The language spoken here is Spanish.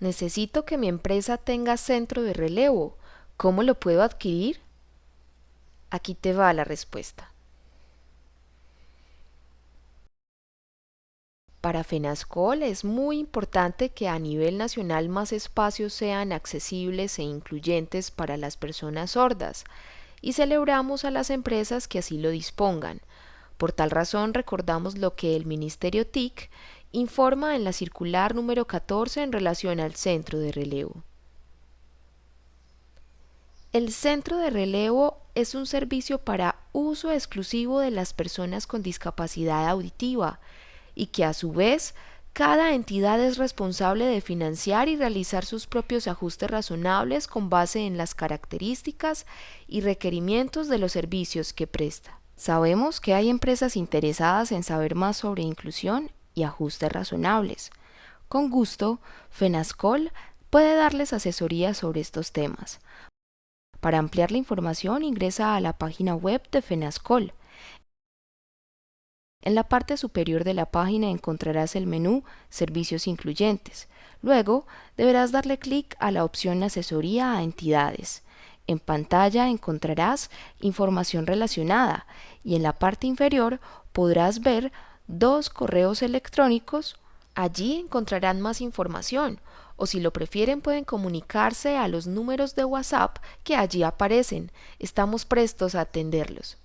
Necesito que mi empresa tenga centro de relevo. ¿Cómo lo puedo adquirir? Aquí te va la respuesta. Para FENASCOL es muy importante que a nivel nacional más espacios sean accesibles e incluyentes para las personas sordas y celebramos a las empresas que así lo dispongan. Por tal razón recordamos lo que el Ministerio TIC informa en la circular número 14 en relación al centro de relevo. El centro de relevo es un servicio para uso exclusivo de las personas con discapacidad auditiva y que a su vez cada entidad es responsable de financiar y realizar sus propios ajustes razonables con base en las características y requerimientos de los servicios que presta. Sabemos que hay empresas interesadas en saber más sobre inclusión y ajustes razonables. Con gusto, FENASCOL puede darles asesoría sobre estos temas. Para ampliar la información ingresa a la página web de FENASCOL en la parte superior de la página encontrarás el menú Servicios incluyentes. Luego deberás darle clic a la opción Asesoría a entidades. En pantalla encontrarás información relacionada y en la parte inferior podrás ver dos correos electrónicos. Allí encontrarán más información o si lo prefieren pueden comunicarse a los números de WhatsApp que allí aparecen. Estamos prestos a atenderlos.